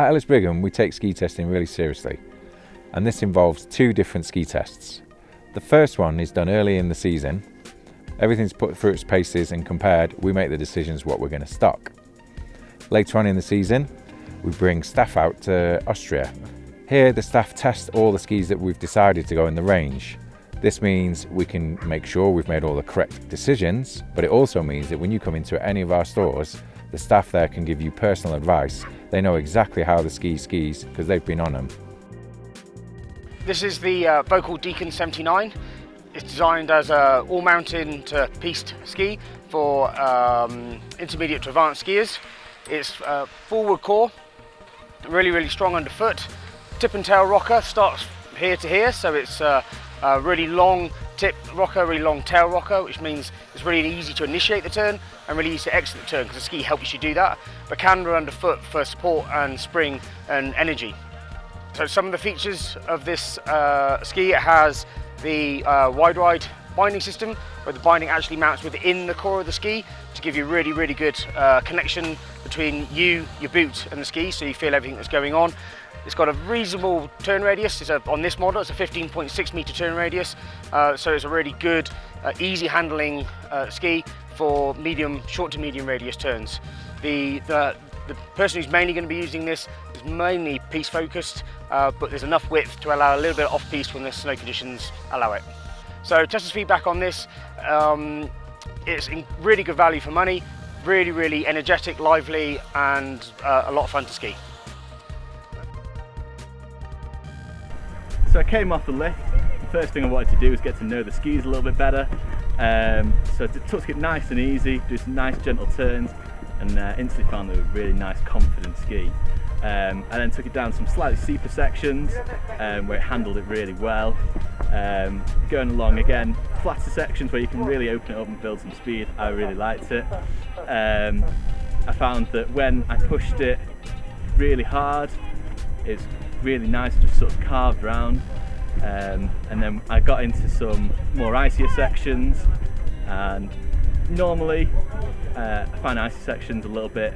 At Ellis Brigham, we take ski testing really seriously, and this involves two different ski tests. The first one is done early in the season. Everything's put through its paces and compared, we make the decisions what we're going to stock. Later on in the season, we bring staff out to Austria. Here, the staff test all the skis that we've decided to go in the range. This means we can make sure we've made all the correct decisions, but it also means that when you come into any of our stores, the staff there can give you personal advice. They know exactly how the ski skis because they've been on them. This is the uh, Deacon 79. It's designed as a all-mountain to piste ski for um, intermediate to advanced skiers. It's uh, forward core, really, really strong underfoot. Tip and tail rocker starts here to here, so it's uh, a really long tip rocker, really long tail rocker, which means it's really easy to initiate the turn and really easy to exit the turn because the ski helps you do that. But Bacanda underfoot for support and spring and energy. So some of the features of this uh, ski, it has the uh, wide ride binding system where the binding actually mounts within the core of the ski to give you really, really good uh, connection between you, your boot and the ski so you feel everything that's going on. It's got a reasonable turn radius. It's a, on this model, it's a 15.6 meter turn radius. Uh, so it's a really good, uh, easy handling uh, ski for medium, short to medium radius turns. The, the, the person who's mainly going to be using this is mainly piste focused, uh, but there's enough width to allow a little bit of off piste when the snow conditions allow it. So testers feedback on this, um, it's really good value for money, really, really energetic, lively, and uh, a lot of fun to ski. So I came off the lift. The first thing I wanted to do was get to know the skis a little bit better. Um, so I took it nice and easy, do some nice gentle turns, and uh, instantly found they were really nice, confident ski. Um, and then took it down some slightly steeper sections um, where it handled it really well. Um, going along again, flatter sections where you can really open it up and build some speed, I really liked it. Um, I found that when I pushed it really hard, it's really nice, just sort of carved around. Um, and then I got into some more icier sections and normally uh, I find icy sections a little bit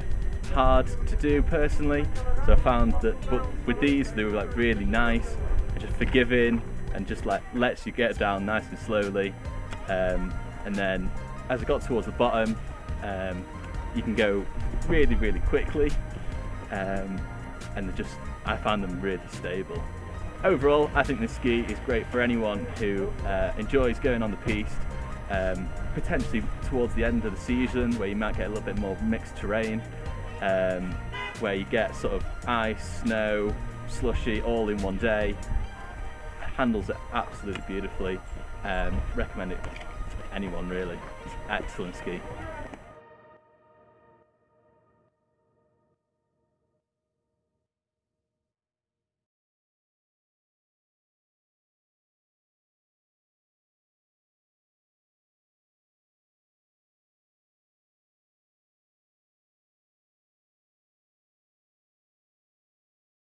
hard to do personally. So I found that but with these they were like really nice and just forgiving and just like lets you get down nice and slowly. Um, and then as I got towards the bottom um, you can go really really quickly. Um, and just I found them really stable. Overall, I think this ski is great for anyone who uh, enjoys going on the piste, um, potentially towards the end of the season where you might get a little bit more mixed terrain, um, where you get sort of ice, snow, slushy all in one day. Handles it absolutely beautifully. Um, recommend it to anyone really. It's excellent ski.